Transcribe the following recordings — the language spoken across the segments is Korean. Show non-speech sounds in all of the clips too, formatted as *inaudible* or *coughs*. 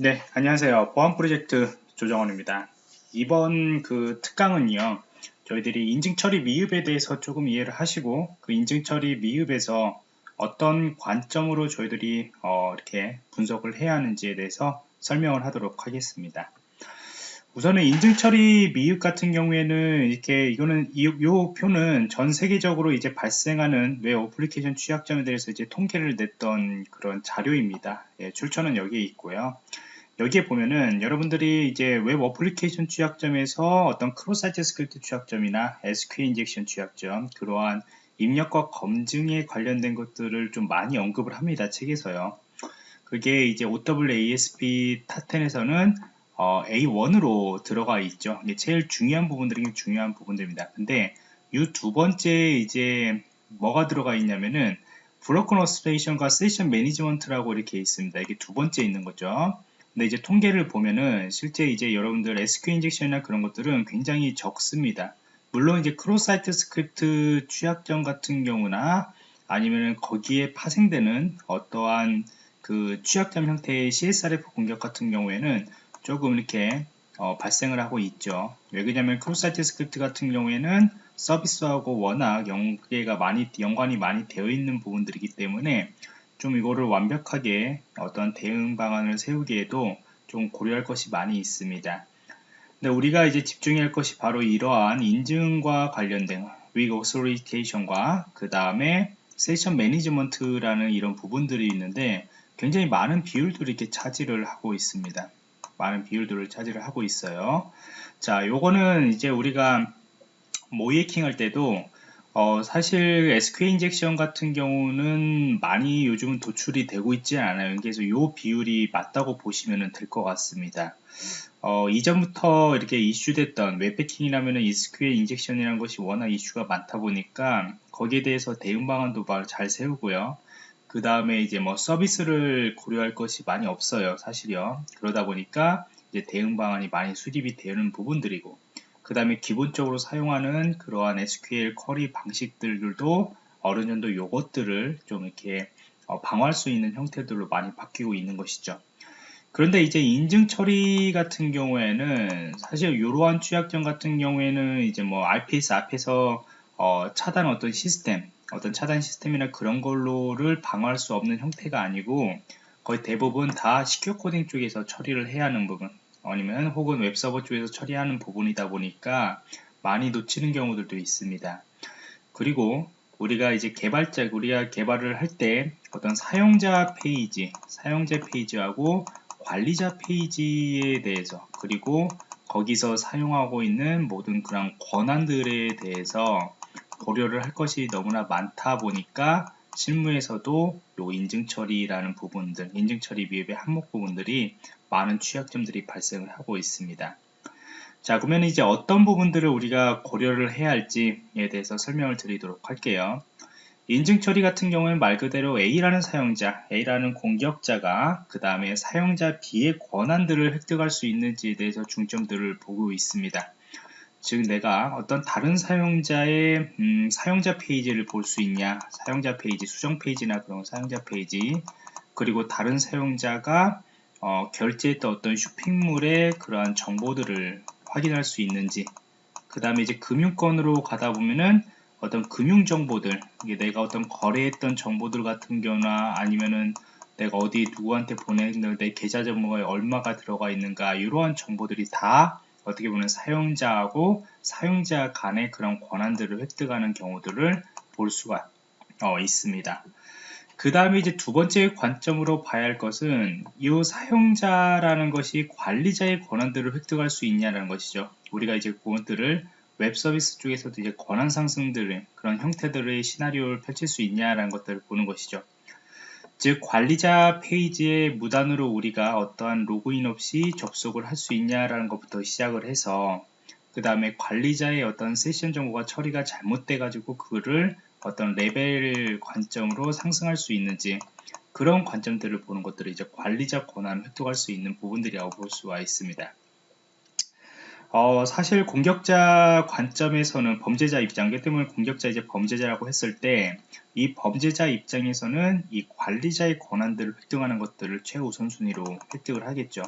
네, 안녕하세요. 보안 프로젝트 조정원입니다. 이번 그 특강은요, 저희들이 인증 처리 미흡에 대해서 조금 이해를 하시고, 그 인증 처리 미흡에서 어떤 관점으로 저희들이 어, 이렇게 분석을 해야 하는지에 대해서 설명을 하도록 하겠습니다. 우선은 인증 처리 미흡 같은 경우에는 이렇게 이거는 이, 요 표는 전 세계적으로 이제 발생하는 웹 어플리케이션 취약점에 대해서 이제 통계를 냈던 그런 자료입니다. 예, 출처는 여기에 있고요. 여기에 보면은 여러분들이 이제 웹 어플리케이션 취약점에서 어떤 cross-site script 취약점이나 SQL injection 취약점 그러한 입력값 검증에 관련된 것들을 좀 많이 언급을 합니다 책에서요. 그게 이제 OWASP Top 10에서는 어, A1으로 들어가 있죠. 이게 제일 중요한 부분들이 중요한 부분들입니다. 근데 이 두 번째 이제 뭐가 들어가 있냐면은 Broken Authentication과 Session Management라고 이렇게 있습니다. 이게 두 번째 있는 거죠 근데 이제 통계를 보면은 실제 이제 여러분들 SQL 인젝션이나 그런 것들은 굉장히 적습니다. 물론 이제 cross-site script 취약점 같은 경우나 아니면은 거기에 파생되는 어떠한 그 취약점 형태의 CSRF 공격 같은 경우에는 조금 이렇게 어, 발생을 하고 있죠. 왜 그러냐면 cross-site script 같은 경우에는 서비스하고 워낙 연계가 많이 연관이 많이 되어 있는 부분들이기 때문에 좀 이거를 완벽하게 어떤 대응 방안을 세우기에도 좀 고려할 것이 많이 있습니다. 근데 우리가 이제 집중해야 할 것이 바로 이러한 인증과 관련된 Weak Authentication과 그 다음에 세션 매니지먼트라는 이런 부분들이 있는데 굉장히 많은 비율들을 이렇게 차지를 하고 있습니다. 많은 비율들을 차지를 하고 있어요. 자, 요거는 이제 우리가 모이킹 할 때도 어, 사실 SQL 인젝션 같은 경우는 많이 요즘은 도출이 되고 있지 않아요. 그래서 이 비율이 맞다고 보시면 될 것 같습니다. 어, 이전부터 이렇게 이슈됐던 웹패킹이라면 SQL 인젝션이라는 것이 워낙 이슈가 많다 보니까 거기에 대해서 대응 방안도 잘 세우고요. 그 다음에 이제 뭐 서비스를 고려할 것이 많이 없어요. 사실요. 그러다 보니까 이제 대응 방안이 많이 수립이 되는 부분들이고 그 다음에 기본적으로 사용하는 그러한 SQL 쿼리 방식들도 어느 정도 요것들을 좀 이렇게 어, 방어할 수 있는 형태들로 많이 바뀌고 있는 것이죠. 그런데 이제 인증 처리 같은 경우에는 사실 이러한 취약점 같은 경우에는 이제 뭐 RPS 앞에서 어, 차단 어떤 시스템, 어떤 차단 시스템이나 그런 걸로를 방어할 수 없는 형태가 아니고 거의 대부분 다 시큐어 코딩 쪽에서 처리를 해야 하는 부분 아니면 혹은 웹서버 쪽에서 처리하는 부분이다 보니까 많이 놓치는 경우들도 있습니다. 그리고 우리가 이제 개발자, 우리가 개발을 할 때 어떤 사용자 페이지, 사용자 페이지하고 관리자 페이지에 대해서 그리고 거기서 사용하고 있는 모든 그런 권한들에 대해서 고려를 할 것이 너무나 많다 보니까 실무에서도 요 인증 처리라는 부분들, 인증 처리 미흡의 항목 부분들이 많은 취약점들이 발생을 하고 있습니다. 자, 그러면 이제 어떤 부분들을 우리가 고려를 해야 할지에 대해서 설명을 드리도록 할게요. 인증 처리 같은 경우는 말 그대로 A라는 사용자, A라는 공격자가 그 다음에 사용자 B의 권한들을 획득할 수 있는지에 대해서 중점들을 보고 있습니다. 즉 내가 어떤 다른 사용자의 음, 사용자 페이지를 볼 수 있냐. 사용자 페이지 수정 페이지나 그런 사용자 페이지. 그리고 다른 사용자가 어, 결제했던 어떤 쇼핑몰의 그러한 정보들을 확인할 수 있는지. 그 다음에 이제 금융권으로 가다 보면은 어떤 금융 정보들. 내가 어떤 거래했던 정보들 같은 경우나 아니면은 내가 어디 누구한테 보냈는데 내 계좌 정보가 얼마가 들어가 있는가. 이러한 정보들이 다 어떻게 보면 사용자하고 사용자 간의 그런 권한들을 획득하는 경우들을 볼 수가 어, 있습니다. 그 다음에 이제 두 번째 관점으로 봐야 할 것은 이 사용자라는 것이 관리자의 권한들을 획득할 수 있냐라는 것이죠. 우리가 이제 그것들을 웹 서비스 쪽에서도 이제 권한 상승들의 그런 형태들의 시나리오를 펼칠 수 있냐라는 것들을 보는 것이죠. 즉 관리자 페이지에 무단으로 우리가 어떠한 로그인 없이 접속을 할 수 있냐라는 것부터 시작을 해서 그 다음에 관리자의 어떤 세션 정보가 처리가 잘못돼 가지고 그거를 어떤 레벨 관점으로 상승할 수 있는지 그런 관점들을 보는 것들을 이제 관리자 권한을 획득할 수 있는 부분들이라고 볼 수가 있습니다. 어, 사실 공격자 관점에서는 범죄자 입장 때문에 공격자 이제 범죄자라고 했을 때 이 범죄자 입장에서는 이 관리자의 권한들을 획득하는 것들을 최우선순위로 획득을 하겠죠.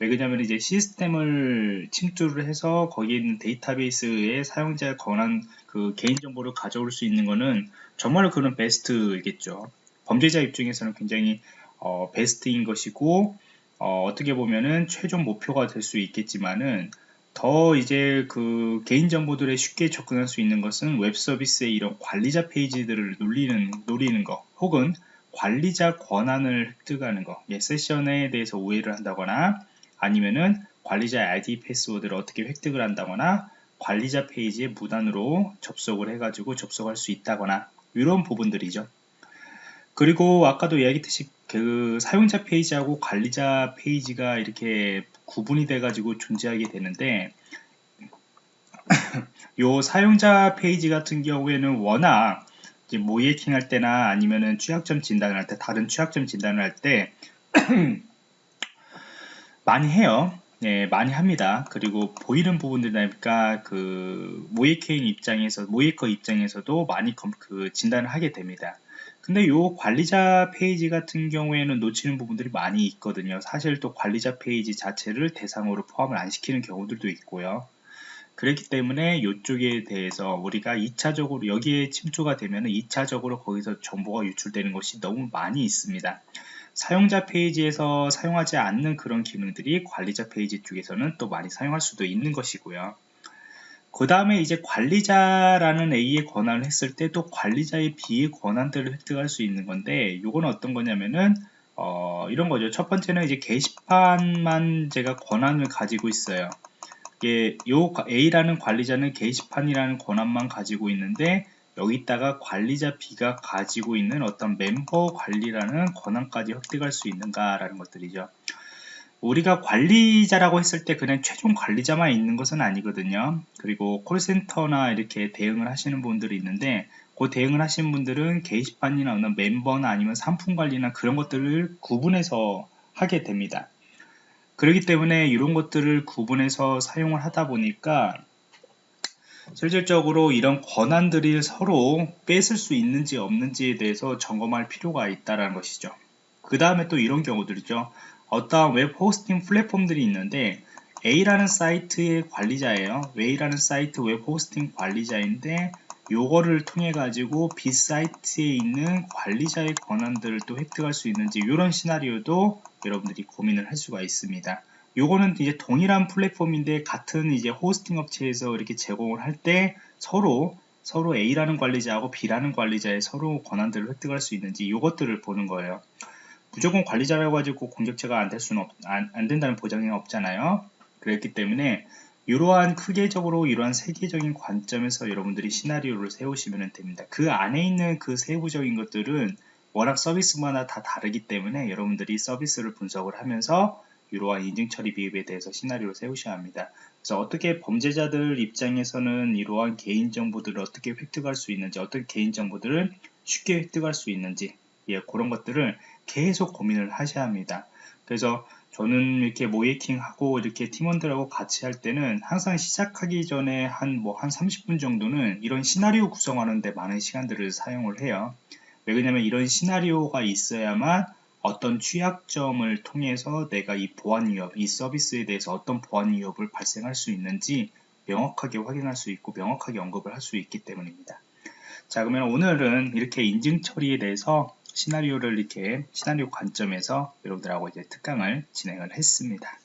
왜 그러냐면 이제 시스템을 침투를 해서 거기 있는 데이터베이스에 사용자의 권한 그 개인정보를 가져올 수 있는 거는 정말로 그런 베스트이겠죠. 범죄자 입장에서는 굉장히 어, 베스트인 것이고 어떻게 보면은 최종 목표가 될 수 있겠지만은 더 이제 그 개인정보들에 쉽게 접근할 수 있는 것은 웹 서비스의 이런 관리자 페이지들을 놀리는, 노리는 거 혹은 관리자 권한을 획득하는 거 예, 세션에 대해서 오해를 한다거나 아니면은 관리자 ID 패스워드를 어떻게 획득을 한다거나 관리자 페이지에 무단으로 접속을 해가지고 접속할 수 있다거나 이런 부분들이죠. 그리고 아까도 이야기했듯이 그 사용자 페이지하고 관리자 페이지가 이렇게 구분이 돼 가지고 존재하게 되는데 *coughs* 요 사용자 페이지 같은 경우에는 워낙 모의해킹 할 때나 아니면은 취약점 진단을 할 때 다른 취약점 진단을 할 때 *coughs* 많이 해요. 네, 많이 합니다. 그리고 보이는 부분들이니까 그 모의해킹 입장에서 모의해커 입장에서도 많이 그 진단을 하게 됩니다. 근데 요 관리자 페이지 같은 경우에는 놓치는 부분들이 많이 있거든요. 사실 또 관리자 페이지 자체를 대상으로 포함을 안 시키는 경우들도 있고요. 그렇기 때문에 이쪽에 대해서 우리가 2차적으로 여기에 침투가 되면 2차적으로 거기서 정보가 유출되는 것이 너무 많이 있습니다. 사용자 페이지에서 사용하지 않는 그런 기능들이 관리자 페이지 쪽에서는 또 많이 사용할 수도 있는 것이고요. 그 다음에 이제 관리자라는 A의 권한을 했을 때 또 관리자의 B의 권한들을 획득할 수 있는 건데 이건 어떤 거냐면은 어, 이런 거죠. 첫 번째는 이제 게시판만 제가 권한을 가지고 있어요. 이게 요 A라는 관리자는 게시판이라는 권한만 가지고 있는데 여기다가 관리자 B가 가지고 있는 어떤 멤버 관리라는 권한까지 획득할 수 있는가라는 것들이죠. 우리가 관리자라고 했을 때 그냥 최종 관리자만 있는 것은 아니거든요. 그리고 콜센터나 이렇게 대응을 하시는 분들이 있는데 그 대응을 하시는 분들은 게시판이나 어느 멤버나 아니면 상품 관리나 그런 것들을 구분해서 하게 됩니다. 그렇기 때문에 이런 것들을 구분해서 사용을 하다 보니까 실질적으로 이런 권한들이 서로 뺏을 수 있는지 없는지에 대해서 점검할 필요가 있다는 것이죠. 그 다음에 또 이런 경우들이죠. 어떠한 웹 호스팅 플랫폼들이 있는데 A라는 사이트의 관리자예요. A라는 사이트 웹 호스팅 관리자인데 요거를 통해 가지고 B 사이트에 있는 관리자의 권한들을 또 획득할 수 있는지 이런 시나리오도 여러분들이 고민을 할 수가 있습니다. 요거는 이제 동일한 플랫폼인데 같은 이제 호스팅 업체에서 이렇게 제공을 할 때 서로 서로 A라는 관리자하고 B라는 관리자의 서로 권한들을 획득할 수 있는지 이것들을 보는 거예요. 무조건 관리자라고 가지고 공격체가 안 될 수는 없, 안, 안 된다는 보장이 없잖아요. 그렇기 때문에 이러한 크게적으로 이러한 세계적인 관점에서 여러분들이 시나리오를 세우시면 됩니다. 그 안에 있는 그 세부적인 것들은 워낙 서비스마다 다 다르기 때문에 여러분들이 서비스를 분석을 하면서 이러한 인증 처리 비입에 대해서 시나리오를 세우셔야 합니다. 그래서 어떻게 범죄자들 입장에서는 이러한 개인정보들을 어떻게 획득할 수 있는지, 어떤 개인정보들을 쉽게 획득할 수 있는지, 예, 그런 것들을 계속 고민을 하셔야 합니다. 그래서 저는 이렇게 모이킹하고 이렇게 팀원들하고 같이 할 때는 항상 시작하기 전에 한 뭐 한 30분 정도는 이런 시나리오 구성하는데 많은 시간들을 사용을 해요. 왜 그러냐면 이런 시나리오가 있어야만 어떤 취약점을 통해서 내가 이 보안 위협, 이 서비스에 대해서 어떤 보안 위협을 발생할 수 있는지 명확하게 확인할 수 있고 명확하게 언급을 할 수 있기 때문입니다. 자 그러면 오늘은 이렇게 인증 처리에 대해서 시나리오를 이렇게 시나리오 관점에서 여러분들하고 이제 특강을 진행을 했습니다.